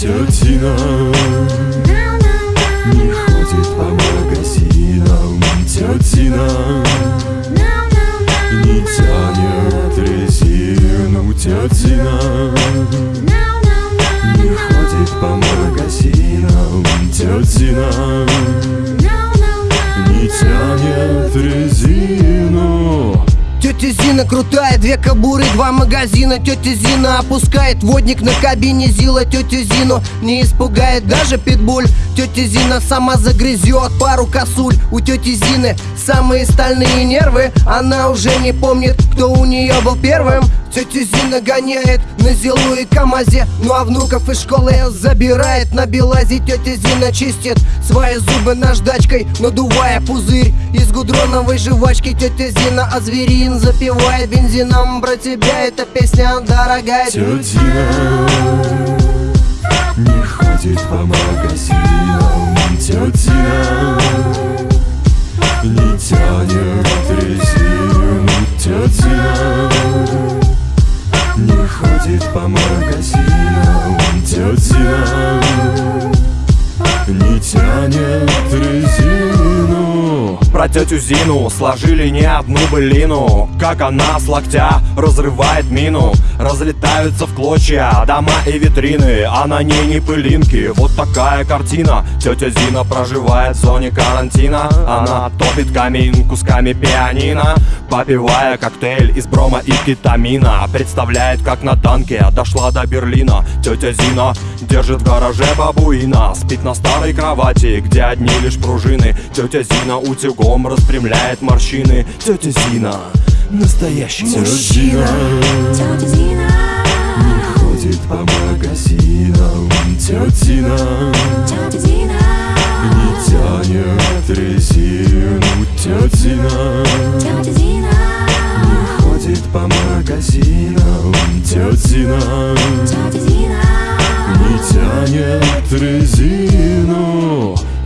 Тетя Зина не ходит по магазинам Тетя Зина не тянет резину Тетя Зина не ходит по магазинам Тетя Зина не тянет резину Тетя Зина крутая, две кобуры, два магазина. Тетя Зина опускает водник на кабине Зила. Тетя Зину не испугает даже питбуль. Тетя Зина сама загрызет пару косуль. У тети Зины самые стальные нервы. Она уже не помнит, кто у нее был первым Тетя Зина гоняет на Зилу и КамАЗе Ну а внуков из школы забирает на Белазе. Тетя Зина чистит свои зубы наждачкой Надувая пузырь из гудроновой жвачки. Тетя Зина а зверин запивает бензином. Про тебя эта песня дорогая. Тетя не ходит по магазинам. Тетя не тянет резину. Тетя ходит по магазинам Тетя не тянет резину Про тетю Зину сложили не одну былину. Как она с локтя разрывает мину. Разлетаются в клочья дома и витрины А на ней не пылинки, вот такая картина. Тетя Зина проживает в зоне карантина. Она топит камин кусками пианино Попивая коктейль из брома и кетамина. Представляет, как на танке дошла до Берлина. Тетя Зина держит в гараже бабуина Спит на старой кровати, где одни лишь пружины. Тетя Зина утюгом распрямляет морщины. Тетя Зина настоящий мужчина Тетя Зина, не ходит по магазинам. Тетя Зина тетя Зина, не тянет резину. Тетя Зина тетя Зина, не ходит по магазинам. Тетя Зина тетя Зина, не тянет резину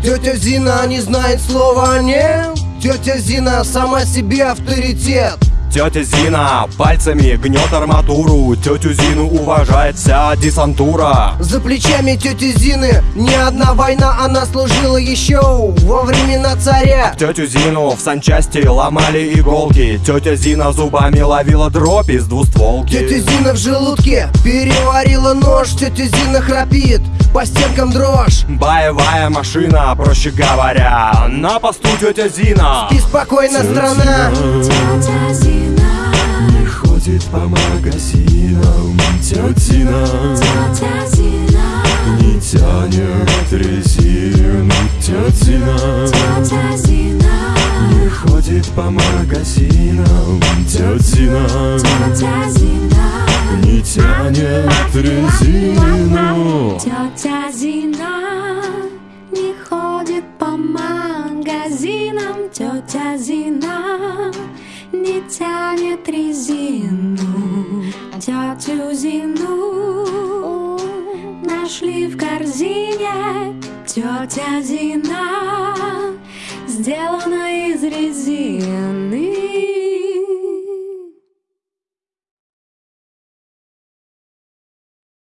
Тетя Зина не знает слова «нет» Тетя Зина сама себе авторитет. Тетя Зина пальцами гнет арматуру. Тетю Зину уважает вся десантура. За плечами тети Зины не одна война Она служила еще во времена царя. Тетю Зину в санчасти ломали иголки. Тетя Зина зубами ловила дробь из двустволки. Тетя Зина в желудке переварила нож. Тетя Зина храпит, по стенкам дрожь. Боевая машина, проще говоря На посту тетя Зина. И спокойно Тетя страна. Тетя Зина, не ходит по магазинам. Тетя Зина тетя Зина, не тянет резину. Тетя Зина тетя Зина, не ходит по магазинам. Тетя Зина тетя Зина, не тянет резину тетя Зина не ходит по магазинам, тетя Зина не тянет резину, тетю Зину нашли в корзине, тетя Зина сделана из резины.